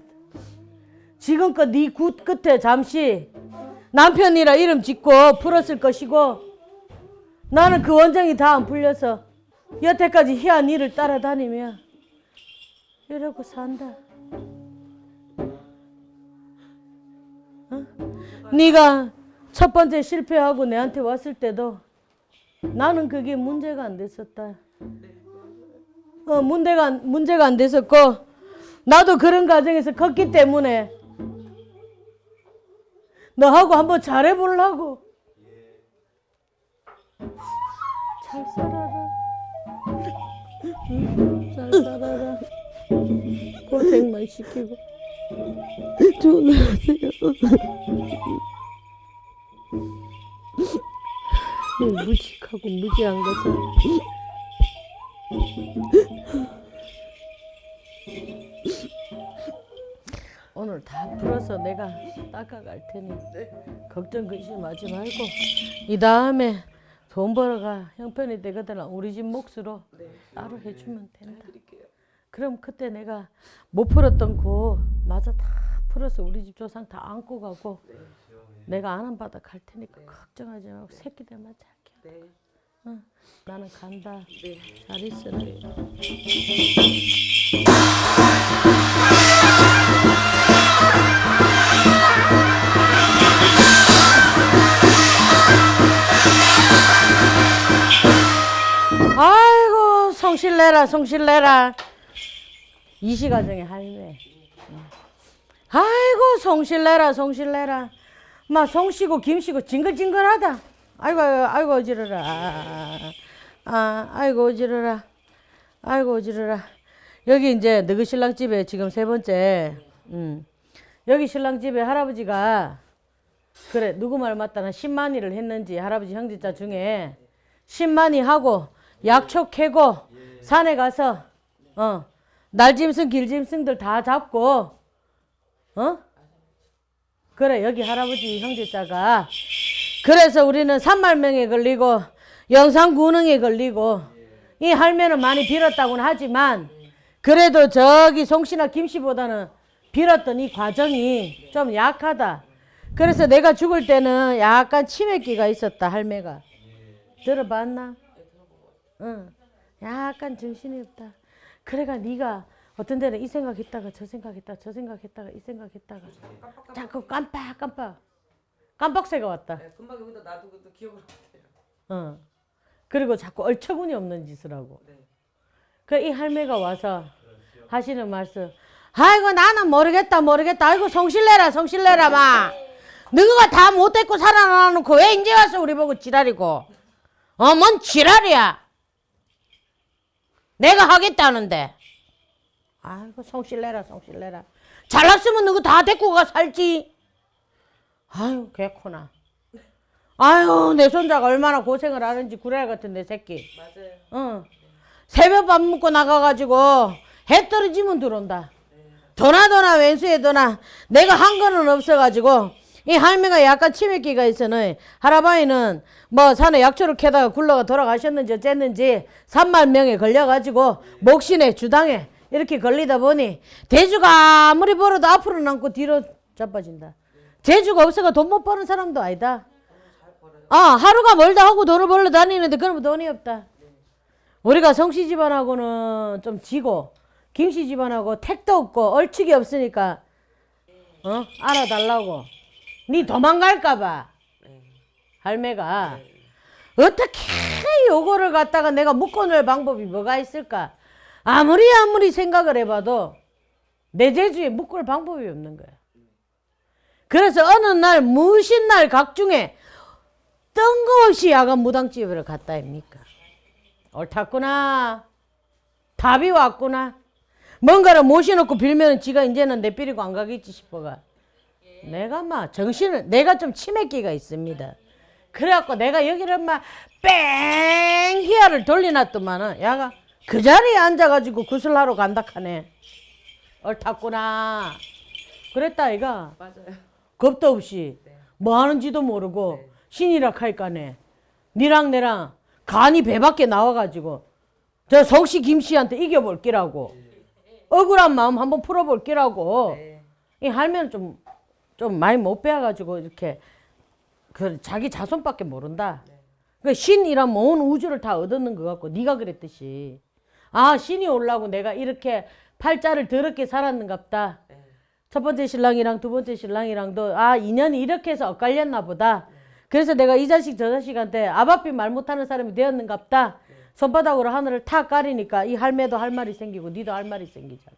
지금껏 네 굿 끝에 잠시 남편이라 이름 짓고 풀었을 것이고 나는 그 원정이 다 안 풀려서 여태까지 희한 일을 따라다니며 이러고 산다. 어? 네가 첫 번째 실패하고 내한테 왔을 때도 나는 그게 문제가 안 됐었다. 어, 문제가 문제가 안 됐었고 나도 그런 과정에서 컸기 때문에 너하고 한번 잘해보려고. 잘 살아라. 응, 잘 살아라. 고생만 시키고. 좋은 날 하세요 무식하고 무지한 것은 오늘 다 풀어서 내가 닦아갈 테니 걱정 근심 하지 말고 이 다음에 돈 벌어가 형편이 되거든 우리 집 몫으로 따로 해주면 된다. 그럼 그때 내가 못 풀었던 거 마저 다 풀어서 우리 집 조상 다 안고 가고 내가 안한 바다 갈 테니까 걱정하지 말고 새끼들만 잘 키워. 응, 나는 간다. 잘 있어라. 성실내라 성실내라. 이시가정의 할매 아이고 성실내라 성실내라. 막 송씨고 김씨고 징글징글하다. 아이고 아이고, 어지러라. 아, 아 아이고 어지러라. 아이고 어지러라. 여기 이제 너그 신랑 집에 지금 세 번째 음. 여기 신랑 집에 할아버지가 그래 누구 말 맞다나 10만이를 했는지 할아버지 형제자 중에 10만이 하고 약초 캐고 산에 가서 어 날짐승 길짐승들 다 잡고 어 그래 여기 할아버지 형제자가 그래서 우리는 산말명에 걸리고 영상구능에 걸리고 이 할매는 많이 빌었다고는 하지만 그래도 저기 송씨나 김씨보다는 빌었던 이 과정이 좀 약하다. 그래서 내가 죽을 때는 약간 치매기가 있었다 할매가. 들어봤나? 응. 약간 정신이 없다. 그래가 네가 어떤 데는 이 생각했다가 저 생각했다가 저 생각했다가 이 생각했다가 자꾸 깜빡 깜빡 깜빡새가 왔다. 금방 여기다 놔두고 또 기억을 못해요. 어. 그리고 자꾸 얼처구니 없는 짓을 하고. 네. 그이 할매가 와서 하시는 말씀. 아이고 나는 모르겠다 모르겠다. 아이고 성실내라 성실내라 마. 너가 다 못됐고 살아나놓고 왜 이제 와서 우리 보고 지랄이고. 어, 뭔 지랄이야. 내가 하겠다는데. 아이고 성실내라 성실내라. 잘났으면 너가 다 데리고 가 살지. 아유 개코나. 아유 내 손자가 얼마나 고생을 하는지 구레 같은 내 새끼. 맞아요. 응. 새벽 밥 먹고 나가가지고 해 떨어지면 들어온다. 도나 도나 왼수에 도나 내가 한 거는 없어가지고 이 할매가 약간 치매기가 있어는 할아버지는 뭐 산에 약초를 캐다가 굴러가 돌아가셨는지 어쨌는지 산말명에 걸려가지고 목신에 주당에 이렇게 걸리다 보니 대주가 아무리 벌어도 앞으로 남고 뒤로 자빠진다. 재주가 없어가 돈 못 버는 사람도 아니다. 아 하루가 멀다 하고 돈을 벌러 다니는데 그러면 돈이 없다. 우리가 성씨 집안하고는 좀 지고 김씨 집안하고 택도 없고 얼측이 없으니까 어 알아달라고 니 도망갈까봐. 할매가. 어떻게 요거를 갖다가 내가 묶어놓을 방법이 뭐가 있을까? 아무리 아무리 생각을 해봐도 내 재주에 묶을 방법이 없는 거야. 그래서 어느 날 무신 날 각중에 뜬금없이 야간 무당집을 갔다 입니까? 옳았구나. 답이 왔구나. 뭔가를 모셔놓고 빌면 지가 이제는 내 삐리고 안 가겠지 싶어가. 내가 막 정신을 내가 좀 치매기가 있습니다. 그래갖고 내가 여기를 막 뺑기야를 돌려놨더만은 야가 그 자리에 앉아가지고 구슬하러 간다 하네. 옳았구나. 그랬다 이가. 맞아요. 겁도 없이 뭐 하는지도 모르고 신이라 할까네. 니랑 내랑 간이 배 밖에 나와가지고 저 성씨 김씨한테 이겨볼 끼라고 억울한 마음 한번 풀어볼 끼라고 네. 이 할매는 좀, 좀 많이 못 배워가지고 이렇게 그 자기 자손밖에 모른다. 그 신이란 온 우주를 다 얻었는 것 같고 네가 그랬듯이 아 신이 올라고 내가 이렇게 팔자를 더럽게 살았는갑다. 네. 첫 번째 신랑이랑 두 번째 신랑이랑도 아 인연이 이렇게 해서 엇갈렸나 보다. 그래서 내가 이 자식 저 자식한테 아바삐 말 못하는 사람이 되었는갑다. 손바닥으로 하늘을 탁 가리니까 이 할매도 할 말이 생기고 니도 할 말이 생기잖아.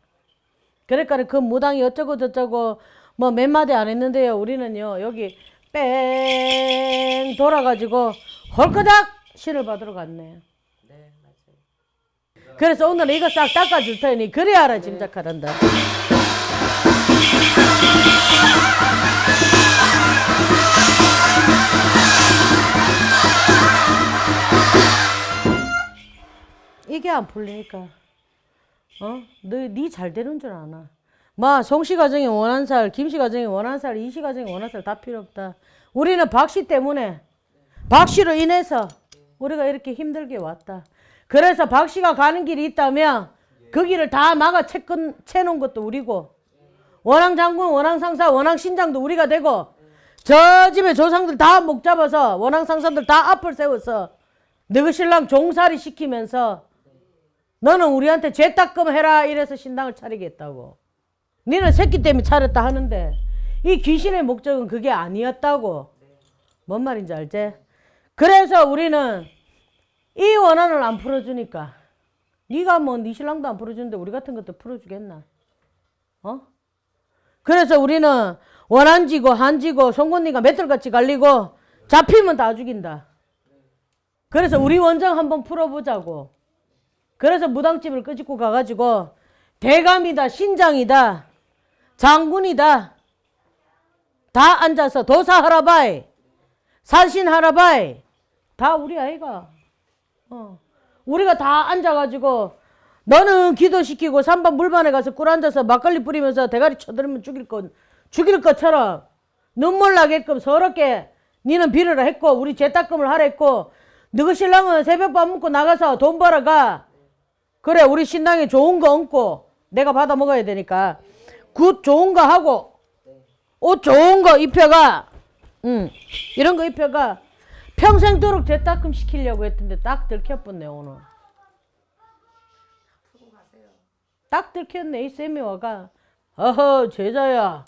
그러니까 그 무당이 어쩌고 저쩌고 뭐 몇 마디 안 했는데요. 우리는요 여기 뺑 돌아가지고 헐거닥 신을 받으러 갔네. 네, 맞아요. 그래서 오늘 이거 싹 닦아줄 테니 그래야 알아 짐작하란다. 이게 안 풀리니까 어? 너니 잘 되는 줄 아나. 마 송씨 가정이 원한 살, 김씨 가정이 원한 살, 이씨 가정이 원한 살 다 필요 없다. 우리는 박씨 때문에 박씨로 인해서 우리가 이렇게 힘들게 왔다. 그래서 박씨가 가는 길이 있다면 그 길을 다 막아 채끈, 채놓은 것도 우리고 원앙 장군, 원앙 상사, 원앙 신장도 우리가 되고 저 집에 조상들 다 목 잡아서 원앙 상사들 다 앞을 세워서 너희 신랑 종살이 시키면서 너는 우리한테 죄 닦음 해라 이래서 신당을 차리겠다고. 니는 새끼 때문에 차렸다 하는데 이 귀신의 목적은 그게 아니었다고. 뭔 말인지 알지? 그래서 우리는 이 원한을 안 풀어주니까 네가 뭐 네 신랑도 안 풀어주는데 우리 같은 것도 풀어주겠나? 어? 그래서 우리는 원한지고 한지고 송곳니가 맷돌같이 갈리고 잡히면 다 죽인다. 그래서 우리 원정 한번 풀어보자고. 그래서 무당집을 끄집고 가가지고 대감이다 신장이다 장군이다. 다 앉아서 도사하라 바이 산신하라 바이. 다 우리 아이가. 어. 우리가 다 앉아가지고 너는 기도시키고 산반 물반에 가서 꿀 앉아서 막걸리 뿌리면서 대가리 쳐들으면 죽일 것 죽일 것처럼 눈물 나게끔 서럽게 니는 비를 했고 우리 죄닦음을 하랬고 너희 신랑은 새벽밥 먹고 나가서 돈 벌어가. 그래 우리 신랑이 좋은 거 얹고 내가 받아 먹어야 되니까 굿 좋은 거 하고 옷 좋은 거 입혀가. 응. 이런 거 입혀가. 평생도록 죄닦음 시키려고 했던데 딱 들켰었네 오늘. 딱 들켰네 이 쌤이 와가. 어허 제자야.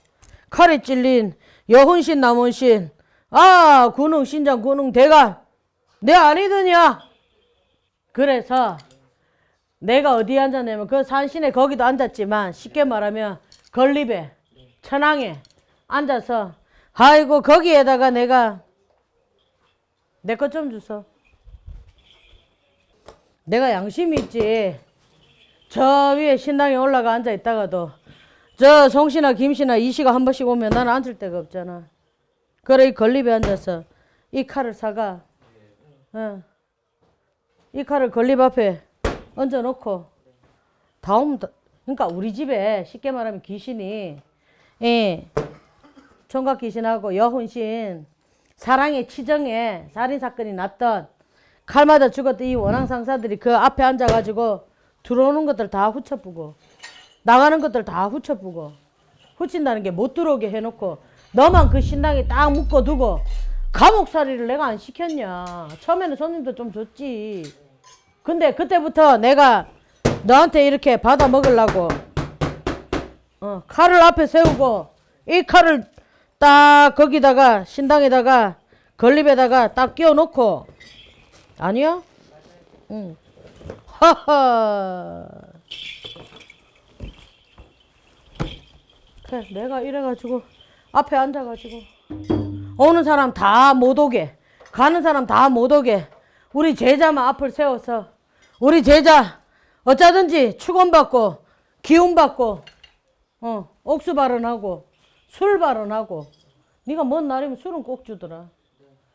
칼에 찔린 여훈신 남훈신. 아 군웅 신장 군웅 대가. 내 아니더냐? 그래서 내가 어디에 앉았냐면 그 산신에 거기도 앉았지만 쉽게 말하면 건립에 천왕에 앉아서 아이고 거기에다가 내가 내 것 좀 주소. 내가 양심이 있지. 저 위에 신당에 올라가 앉아 있다가도 저 송씨나 김씨나 이씨가 한 번씩 오면 나는 앉을 데가 없잖아. 그래 이 건립에 앉아서 이 칼을 사가. 어. 이 칼을 건립 앞에 얹어놓고 다음 다- 그러니까 우리 집에 쉽게 말하면 귀신이 예, 총각 귀신하고 여훈신 사랑의 치정에 살인 사건이 났던 칼마다 죽었던 이 원앙 상사들이 그 앞에 앉아가지고 들어오는 것들 다 후쳐부고 나가는 것들 다 후쳐부고 후친다는 게 못 들어오게 해놓고 너만 그 신당에 딱 묶어두고 감옥살이를 내가 안 시켰냐. 처음에는 손님도 좀 줬지. 근데 그때부터 내가 너한테 이렇게 받아 먹으려고 어, 칼을 앞에 세우고 이 칼을 딱 거기다가 신당에다가 건립에다가 딱 끼워 놓고 아니야? 응. 하하. 그래 내가 이래가지고 앞에 앉아가지고 오는 사람 다 못 오게 가는 사람 다 못 오게 우리 제자만 앞을 세워서 우리 제자 어쩌든지 축원받고 기운받고 어 옥수 발언하고 술 발언하고. 네가 먼 날이면 술은 꼭 주더라.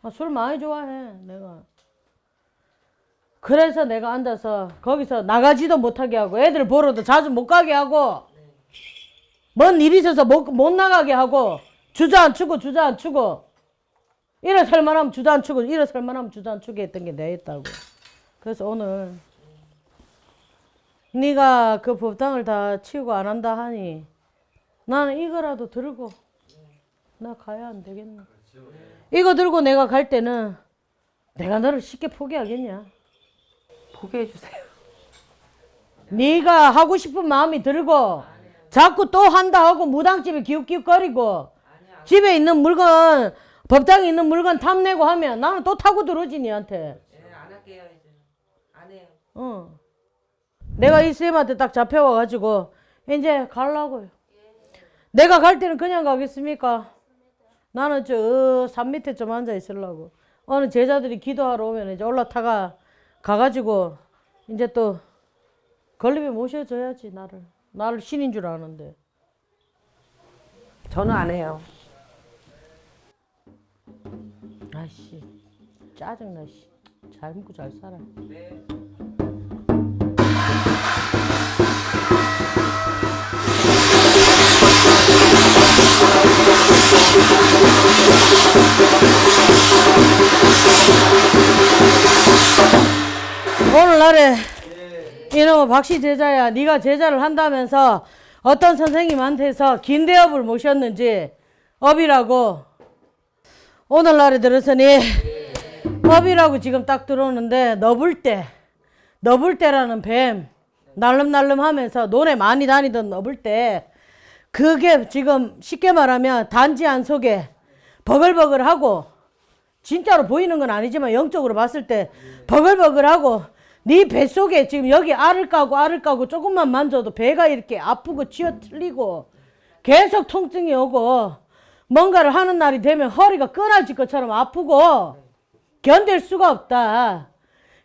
아, 술 많이 좋아해 내가. 그래서 내가 앉아서 거기서 나가지도 못하게 하고 애들 보러도 자주 못 가게 하고 뭔 일이 있어서 못, 못 나가게 하고 주저앉히고 주저앉히고 이래 살만하면 주저앉히고 이래 살만하면 주저앉히게 했던 게 내였다고. 그래서 오늘 네가 그 법당을 다 치우고 안 한다 하니 나는 이거라도 들고 나 가야 안 되겠나 이거 들고 내가 갈 때는 내가 너를 쉽게 포기하겠냐 포기해 주세요. 네가 하고 싶은 마음이 들고 자꾸 또 한다 하고 무당집에 기웃기웃거리고 집에 있는 물건 법당에 있는 물건 탐내고 하면 나는 또 타고 들어오지 니한테 네, 안 할게요 이제. 안 해요. 어. 내가 이 쌤한테 딱 잡혀와가지고 이제 가려고요. 내가 갈 때는 그냥 가겠습니까? 나는 저산 밑에 좀 앉아 있으려고. 어느 제자들이 기도하러 오면 이제 올라타가 가가지고 이제 또 건립에 모셔줘야지 나를. 나를 신인 줄 아는데. 저는 안 해요. 아씨 짜증나 씨. 잘 먹고 잘 살아 오늘날에 이놈의 박씨 제자야 네가 제자를 한다면서 어떤 선생님한테서 긴 대업을 모셨는지 업이라고. 오늘날에 들어서니 법이라고 지금 딱 들어오는데 너불대 너불대라는 뱀 날름날름 하면서 논에 많이 다니던 너불대 그게 지금 쉽게 말하면 단지 안 속에 버글버글하고 진짜로 보이는 건 아니지만 영적으로 봤을 때 버글버글하고 네 뱃속에 지금 여기 알을 까고 알을 까고 조금만 만져도 배가 이렇게 아프고 쥐어 틀리고 계속 통증이 오고 뭔가를 하는 날이 되면 허리가 끊어질 것처럼 아프고 견딜 수가 없다.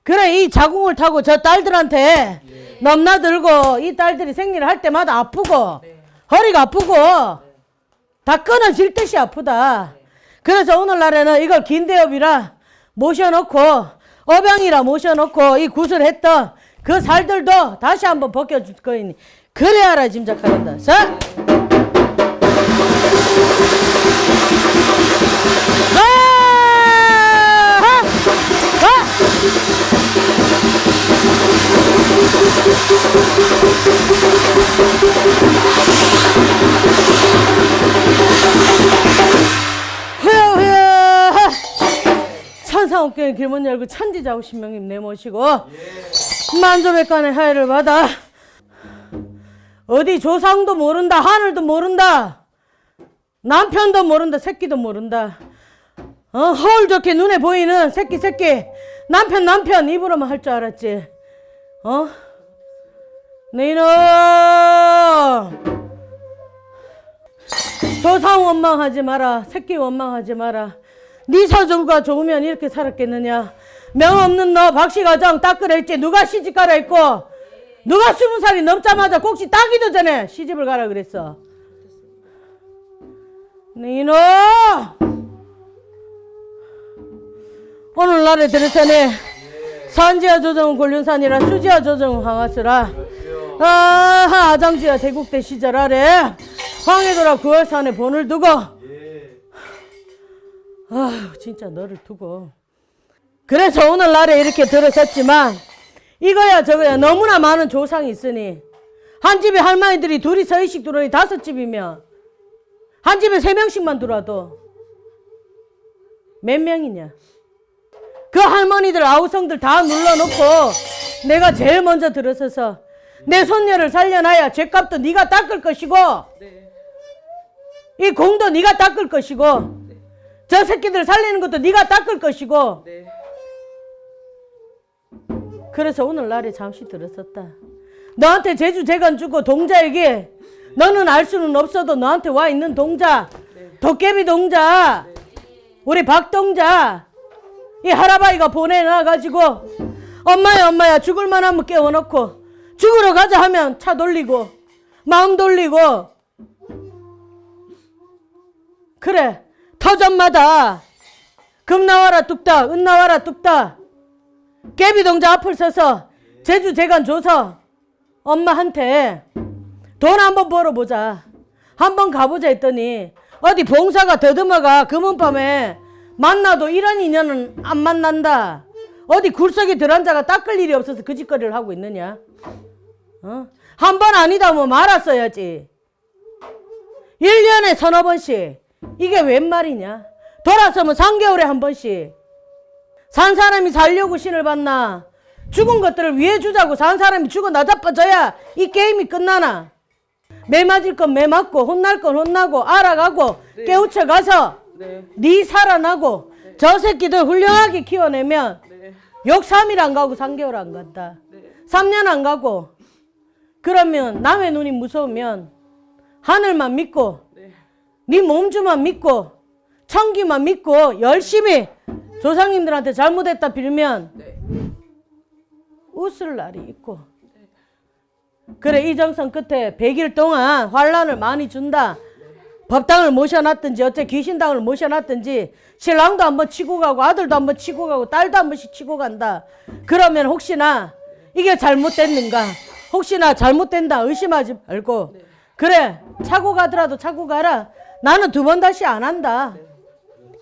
그래 이 자궁을 타고 저 딸들한테 넘나들고 이 딸들이 생리를 할 때마다 아프고 허리가 아프고 다 끊어질 듯이 아프다. 그래서 오늘날에는 이걸 긴대업이라 모셔놓고 어병이라 모셔놓고 이 구슬했던 그 살들도 다시 한번 벗겨줄 거이니 그래야 알아 짐작하란다. 자. 아! 아! 후야 천상옥경의 길문 열고 천지자고 신명님 내모시고 만조백관의 하야를 받아 어디 조상도 모른다 하늘도 모른다 남편도 모른다 새끼도 모른다. 어, 허울 좋게 눈에 보이는 새끼 새끼. 남편 남편 입으로만 할 줄 알았지 어? 네이놈 조상 원망하지 마라. 새끼 원망하지 마라. 네 사주가 좋으면 이렇게 살았겠느냐. 명 없는 너 박씨가정 딱 그랬지. 누가 시집 가라 했고 누가 스무 살이 넘자마자 꼭지 따기도 전에 시집을 가라 그랬어. 네 이놈! 오늘날에 들으서니 산지와 조정은 곤륜산이라 수지와 조정은 황하스라. 아 아장지와 대국대 시절 아래. 황해도라 구월산에 본을 두고. 아 진짜 너를 두고. 그래서 오늘날에 이렇게 들어섰지만 이거야 저거야. 너무나 많은 조상이 있으니 한 집에 할머니들이 둘이 서이씩 들어오니 다섯 집이면 한 집에 세 명씩만 들어와도 몇 명이냐 그 할머니들 아우성들 다 눌러놓고 내가 제일 먼저 들어서서 내 손녀를 살려놔야 죄값도 네가 닦을 것이고 이 공도 네가 닦을 것이고 저 새끼들 살리는 것도 네가 닦을 것이고 그래서 오늘날에 잠시 들었었다. 너한테 제주 재간 주고 동자에게 너는 알 수는 없어도 너한테 와 있는 동자 도깨비 동자 우리 박동자 이 할아바이가 보내놔가지고 엄마야 엄마야 죽을 만 하면 깨워놓고 죽으러 가자 하면 차 돌리고 마음 돌리고. 그래 터전마다 금 나와라 뚝딱 은 나와라 뚝딱. 깨비동자 앞을 서서 제주 재간 줘서 엄마한테 돈 한번 벌어보자. 한번 가보자 했더니 어디 봉사가 더듬어가 금은밤에 만나도 이런 인연은 안 만난다. 어디 굴속에 들어앉아가 닦을 일이 없어서 그 짓거리를 하고 있느냐? 어? 한 번 아니다 뭐 말았어야지. 1년에 서너 번씩. 이게 웬 말이냐? 돌아서면 3개월에 한 번씩. 산 사람이 살려고 신을 받나? 죽은 것들을 위해 주자고 산 사람이 죽어 나자빠져야 이 게임이 끝나나? 매 맞을 건 매 맞고 혼날 건 혼나고 알아가고 깨우쳐 가서 네. 살아나고 저 새끼들 훌륭하게 키워내면 욕 3일 안 가고 3개월 안 간다. 3년 안 가고 그러면 남의 눈이 무서우면 하늘만 믿고 네. 몸주만 믿고 청기만 믿고 열심히 조상님들한테 잘못했다 빌면 웃을 날이 있고. 그래 이정선 끝에 100일 동안 환란을 많이 준다 법당을 모셔놨든지 어째 귀신당을 모셔놨든지 신랑도 한번 치고 가고 아들도 한번 치고 가고 딸도 한 번씩 치고 간다. 그러면 혹시나 이게 잘못됐는가? 혹시나 잘못된다 의심하지 말고. 그래 차고 가더라도 차고 가라. 나는 두 번 다시 안 한다.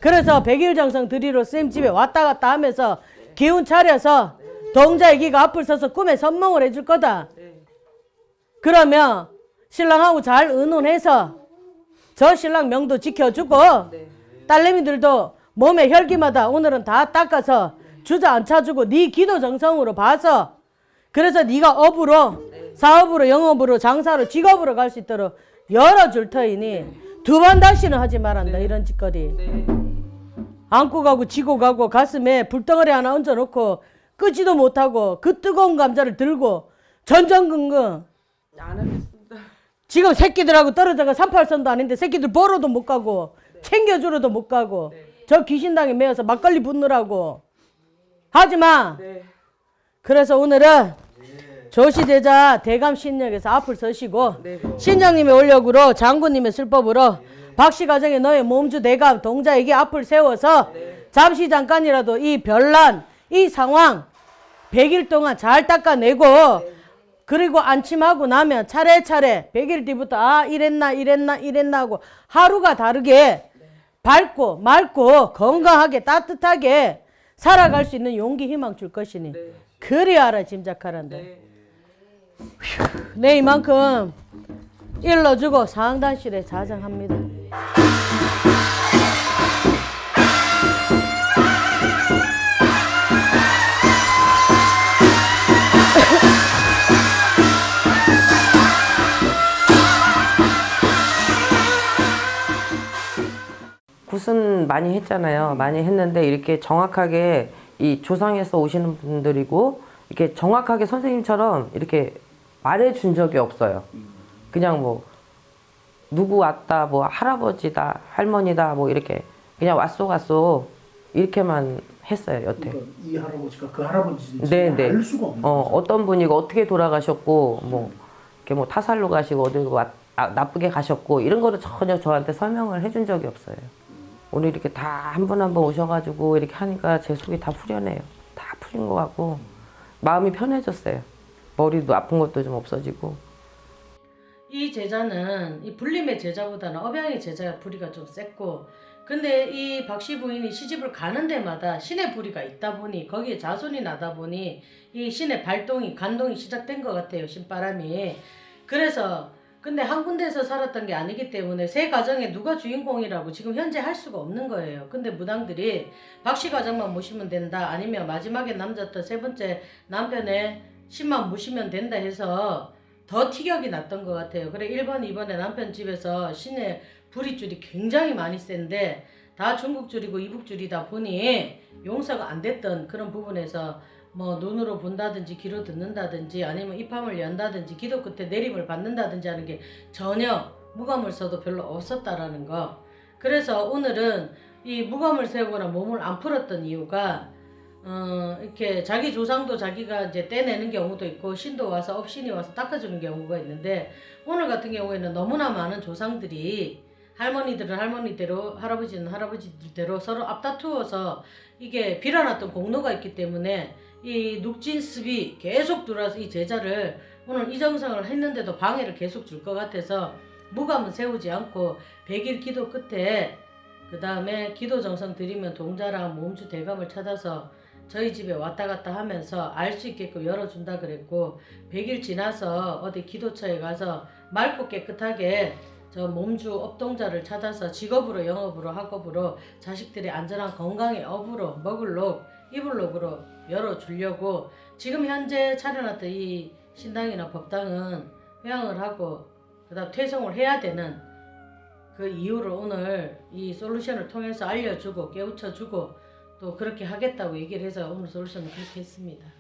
그래서 백일 정성 드리러 쌤 집에 왔다 갔다 하면서 기운 차려서 동자 애기가 앞을 서서 꿈에 선몽을 해줄 거다. 그러면 신랑하고 잘 의논해서 저 신랑 명도 지켜주고 딸내미들도 몸에 혈기마다 오늘은 다 닦아서 주저앉혀 주고 네 기도 정성으로 봐서 그래서 네가 업으로 사업으로 영업으로 장사로 직업으로 갈 수 있도록 열어줄 터이니 두 번 다시는 하지 말란다 이런 짓거리. 안고 가고 지고 가고 가슴에 불덩어리 하나 얹어놓고 끄지도 못하고 그 뜨거운 감자를 들고 전전긍긍. 지금 새끼들하고 떨어져가 38선도 아닌데 새끼들 보러도 못 가고 챙겨주러도 못 가고 저 귀신당에 매여서 막걸리 붓느라고. 하지마. 네. 그래서 오늘은 조시대자 대감 신역에서 앞을 서시고 네. 신장님의 올력으로 장군님의 술법으로 박씨 가정의 너의 몸주 대감 동자에게 앞을 세워서 잠시 잠깐이라도 이 별난 이 상황 100일 동안 잘 닦아내고 그리고 안침하고 나면 차례차례 100일 뒤부터 아 이랬나 이랬나 이랬나 하고 하루가 다르게 밝고 맑고 건강하게 따뜻하게 살아갈 수 있는 용기 희망 줄 것이니 그리 알아 짐작하란다. 네. 네 이만큼 일러주고 상단실에 자정합니다. 굿은 많이 했잖아요. 많이 했는데 이렇게 정확하게 이 조상에서 오시는 분들이고 이렇게 정확하게 선생님처럼 이렇게 말해준 적이 없어요. 그냥 뭐 누구 왔다, 뭐 할아버지다, 할머니다, 뭐 이렇게 그냥 왔소 갔소 이렇게만 했어요 여태. 그러니까 이 할아버지가 그 할아버지인지 네, 네. 알 수가 없는 어, 거죠. 어떤 분이고 어떻게 돌아가셨고 뭐 이렇게 뭐 타살로 가시고 어디 왔, 아, 나쁘게 가셨고 이런 거를 전혀 저한테 설명을 해준 적이 없어요. 오늘 이렇게 다한분한분 오셔가지고 이렇게 하니까 제 속이 다 후련해요. 다 풀린 것 같고 마음이 편해졌어요. 머리도 아픈 것도 좀 없어지고. 이 제자는 이 불림의 제자보다는 업양의 제자가 불이가 좀 셌고 근데 이 박씨 부인이 시집을 가는 데마다 신의 불이가 있다 보니 거기에 자손이 나다 보니 이 신의 발동이 간동이 시작된 것 같아요 신바람이 그래서 근데 한 군데서 살았던 게 아니기 때문에 세 가정에 누가 주인공이라고 지금 현재 할 수가 없는 거예요 근데 무당들이 박씨 가정만 모시면 된다 아니면 마지막에 남자였던 세 번째 남편의 신만 모시면 된다 해서 더 티격이 났던 것 같아요. 그래 1번, 2번에 남편 집에서 신의 불이줄이 굉장히 많이 센데 다 중국줄이고 이북줄이다 보니 용서가 안 됐던 그런 부분에서 뭐 눈으로 본다든지 귀로 듣는다든지 아니면 입함을 연다든지 기도 끝에 내림을 받는다든지 하는 게 전혀 무감을서도 별로 없었다라는 거. 그래서 오늘은 이 무감을 세우거나 몸을 안 풀었던 이유가 어, 이렇게 자기 조상도 자기가 이제 떼내는 경우도 있고 신도 와서 업신이 와서 닦아주는 경우가 있는데 오늘 같은 경우에는 너무나 많은 조상들이 할머니들은 할머니대로 할아버지는 할아버지대로 서로 앞다투어서 이게 빌어놨던 공로가 있기 때문에 이 눅진습이 계속 들어와서 이 제자를 오늘 이정성을 했는데도 방해를 계속 줄 것 같아서 무감은 세우지 않고 100일 기도 끝에 그 다음에 기도 정성 드리면 동자랑 몸주 대감을 찾아서 저희 집에 왔다 갔다 하면서 알 수 있게끔 열어준다 그랬고 100일 지나서 어디 기도처에 가서 맑고 깨끗하게 저 몸주 업동자를 찾아서 직업으로 영업으로 학업으로 자식들의 안전한 건강의 업으로 먹을록 이불록으로 열어주려고 지금 현재 차려놨던 이 신당이나 법당은 회항을 하고 그 다음 퇴송을 해야 되는 그 이유를 오늘 이 솔루션을 통해서 알려주고 깨우쳐주고 또 그렇게 하겠다고 얘기를 해서 오늘 솔루션을 그렇게 했습니다.